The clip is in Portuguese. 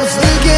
was